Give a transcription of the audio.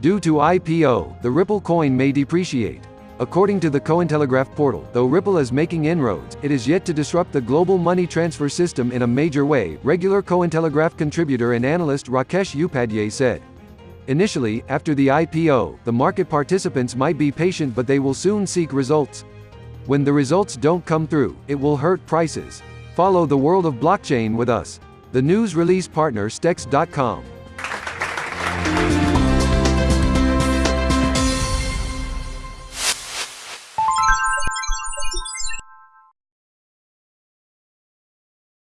Due to IPO, the Ripple coin may depreciate. According to the Cointelegraph portal, though Ripple is making inroads, it is yet to disrupt the global money transfer system in a major way, regular Cointelegraph contributor and analyst Rakesh Upadhyay said. Initially, after the IPO, the market participants might be patient but they will soon seek results. When the results don't come through, it will hurt prices. Follow the world of blockchain with us. The news release partner Stex.com.